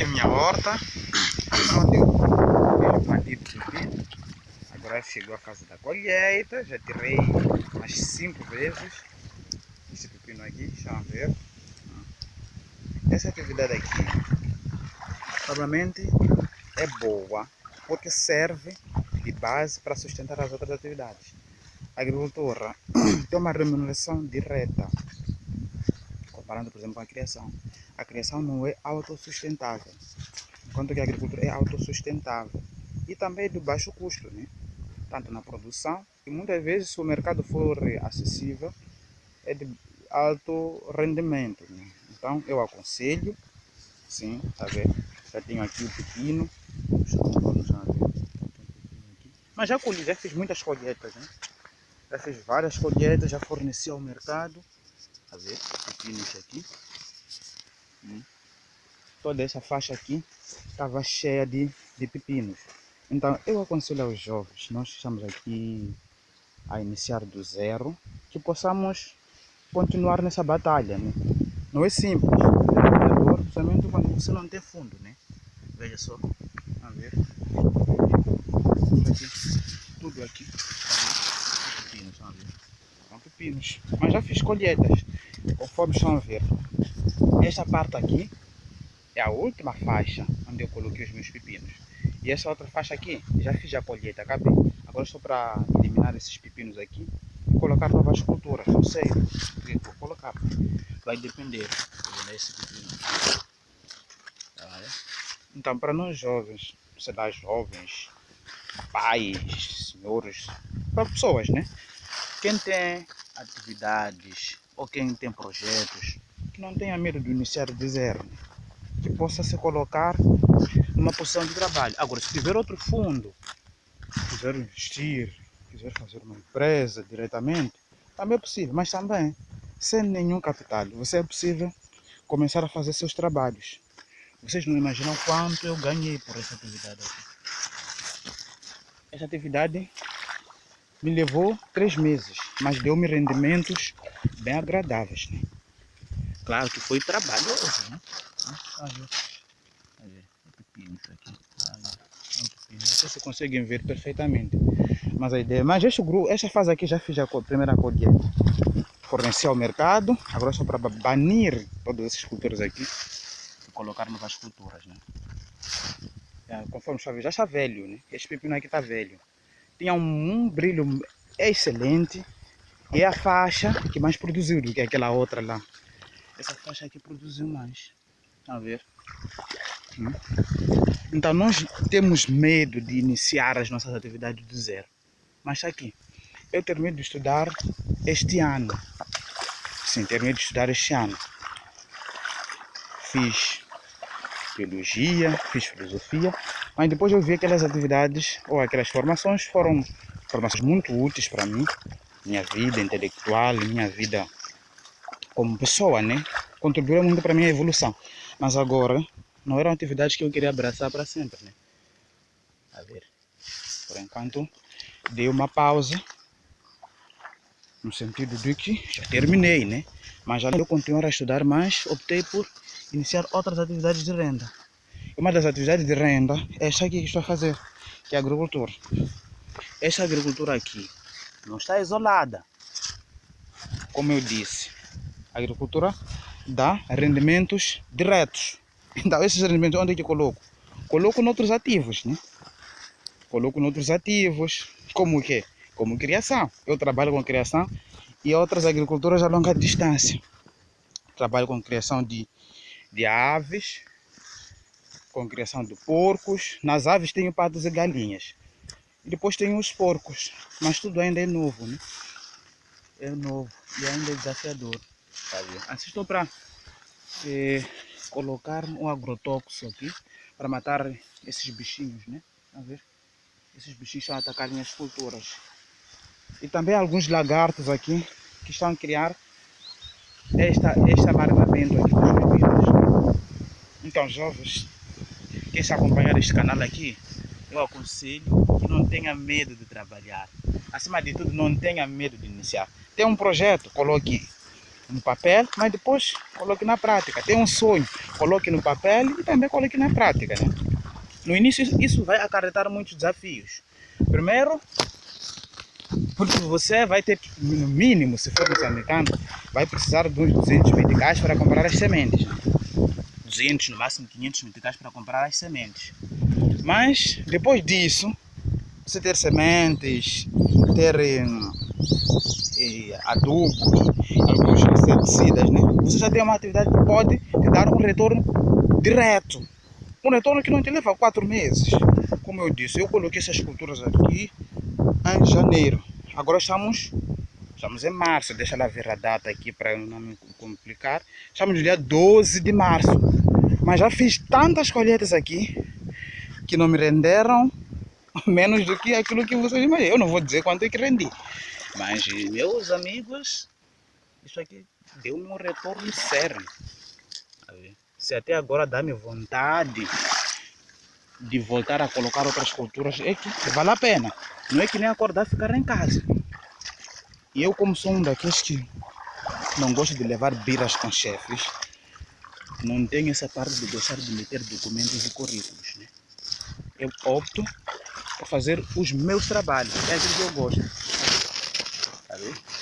aqui a minha horta. Agora chegou a fase da colheita, já tirei umas 5 vezes esse pepino aqui, deixa eu ver. Essa atividade aqui, provavelmente é boa, porque serve de base para sustentar as outras atividades. A agricultura tem uma remuneração direta, comparando, por exemplo, com a criação. A criação não é autossustentável, enquanto que a agricultura é autossustentável. E também de baixo custo, né? tanto na produção, e muitas vezes, se o mercado for acessível, é de alto rendimento. Né? Então, eu aconselho, sim, tá vendo? Já tenho aqui o pepino, mas já colhi, já fiz muitas colheitas, né? Já fiz várias colheitas, já forneci ao mercado. A ver, pepinos aqui. Hum. Toda essa faixa aqui estava cheia de, de pepinos. Então, eu aconselho aos jovens, nós estamos aqui a iniciar do zero, que possamos continuar nessa batalha. Né? Não é simples, é principalmente quando você não tem fundo, né? Veja só, a ver. Aqui, tudo aqui, pepinos, a ver. São pepinos, mas já fiz colheitas, conforme estão a ver. Esta parte aqui é a última faixa onde eu coloquei os meus pepinos. E essa outra faixa aqui, já fiz a colheita, acabei. Agora estou para eliminar esses pepinos aqui e colocar novas culturas. Não sei o que vou colocar. Vai depender desse pepino. Tá, então, para nós jovens, sei lá, jovens, pais, senhores, para pessoas, né? Quem tem atividades ou quem tem projetos, não tenha medo de iniciar de zero, que possa se colocar numa posição de trabalho. Agora, se tiver outro fundo, quiser investir, quiser fazer uma empresa diretamente, também é possível, mas também, sem nenhum capital, você é possível começar a fazer seus trabalhos. Vocês não imaginam quanto eu ganhei por essa atividade aqui. Essa atividade me levou três meses, mas deu-me rendimentos bem agradáveis. Né? Claro que foi trabalhoso, né? Ah? Aí, pepino isso aqui. Ah, é. Não sei se conseguem ver perfeitamente. Mas a ideia. Mas este grupo, esta fase aqui já fiz a primeira colheita. Forneci ao mercado. Agora é só para banir todas essas culturas aqui. E colocar novas culturas, né? É, conforme está já está velho, né? Este pepino aqui está velho. Tinha um, um brilho excelente. É a faixa que mais produziu do que aquela outra lá. Essa faixa aqui produziu mais. A ver. Hum. Então nós temos medo de iniciar as nossas atividades do zero. Mas está aqui. Eu terminei de estudar este ano. Sim, terminei de estudar este ano. Fiz biologia, fiz filosofia, mas depois eu vi aquelas atividades ou aquelas formações foram formações muito úteis para mim, minha vida intelectual, minha vida como pessoa, né? Contribuíram muito para a minha evolução. Mas agora, não eram atividades que eu queria abraçar para sempre, né? A ver. Por enquanto, dei uma pausa. No sentido de que já terminei, né? Mas já eu continuar a estudar mais, optei por iniciar outras atividades de renda. Uma das atividades de renda é esta aqui que estou a fazer, que é a agricultura. Esta agricultura aqui não está isolada. Como eu disse, agricultura dá rendimentos diretos. Então, esses rendimentos onde é que eu coloco? Coloco noutros ativos, né? Coloco noutros ativos, como o quê? Como criação. Eu trabalho com criação e outras agriculturas a longa distância. Trabalho com criação de, de aves, com criação de porcos. Nas aves tenho patos e galinhas. E depois tenho os porcos, mas tudo ainda é novo, né? É novo e ainda é desafiador. Assistam para é, colocar um agrotóxico aqui para matar esses bichinhos, né? A ver? Esses bichinhos estão a atacar minhas culturas. E também alguns lagartos aqui que estão a criar esta, este amargamento aqui bebidas. Então, jovens, quem está acompanhar este canal aqui, eu aconselho que não tenha medo de trabalhar. Acima de tudo, não tenha medo de iniciar. Tem um projeto, coloque no papel, mas depois coloque na prática. Tem um sonho, coloque no papel e também coloque na prática. Né? No início, isso vai acarretar muitos desafios. Primeiro, porque você vai ter, no mínimo, se for moçambicano, vai precisar de uns 200 meticais para comprar as sementes. 200, no máximo 500 meticais para comprar as sementes. Mas, depois disso, você ter sementes, ter eh, adubo, né? você já tem uma atividade que pode te dar um retorno direto. Um retorno que não te leva quatro meses. Como eu disse, eu coloquei essas culturas aqui em janeiro. Agora estamos, estamos em março. Deixa ela ver a data aqui para não me complicar. Estamos no dia 12 de março. Mas já fiz tantas colheitas aqui que não me renderam menos do que aquilo que vocês imaginam. Eu não vou dizer quanto é que rendi. Mas, meus amigos, isso aqui deu-me um retorno sério. Se até agora dá-me vontade de voltar a colocar outras culturas, é que vale a pena. Não é que nem acordar e ficar em casa. E eu, como sou um daqueles que não gosto de levar biras com chefes, não tenho essa parte de gostar de meter documentos e currículos. Né? Eu opto por fazer os meus trabalhos. É aquilo que eu gosto.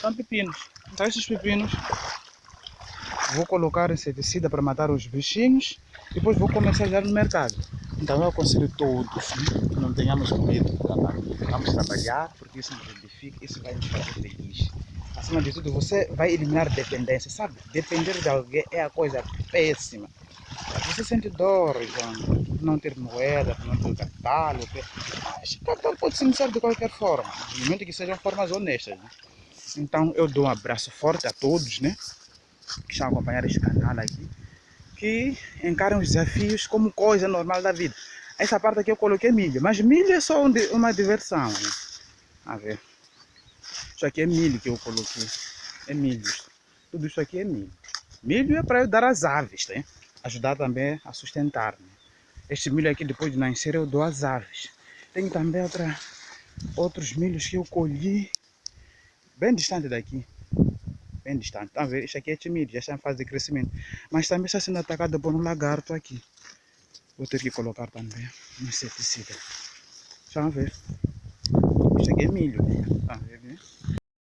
São pepinos. Então esses pepinos vou colocar inseticida para matar os bichinhos depois vou comercializar no mercado. Então eu aconselho todos que não tenhamos medo de trabalhar. Vamos trabalhar porque isso nos edifica, isso vai nos fazer feliz. Acima de tudo, você vai eliminar dependência, sabe? Depender de alguém é a coisa péssima. Você sente dor, então, por não ter moeda, por não ter catálogo. Mas catálogo pode se iniciar de qualquer forma, no momento que sejam formas honestas. Né? Então eu dou um abraço forte a todos, né? Que estão a acompanhar este canal aqui. Que encaram os desafios como coisa normal da vida. Essa parte aqui eu coloquei milho, mas milho é só uma diversão. Né? A ver. Isso aqui é milho que eu coloquei. É milho. Tudo isso aqui é milho. Milho é para eu dar às aves, né? Ajudar também a sustentar. Né? Este milho aqui, depois de nascer, eu dou às aves. Tem também outra, outros milhos que eu colhi bem distante daqui. Bem distante. Estão a ver? Isso aqui é tímido, já está em fase de crescimento. Mas também está sendo atacado por um lagarto aqui. Vou ter que colocar também um inseticida. Estão a ver? Isso aqui é milho. Estão a ver? Né?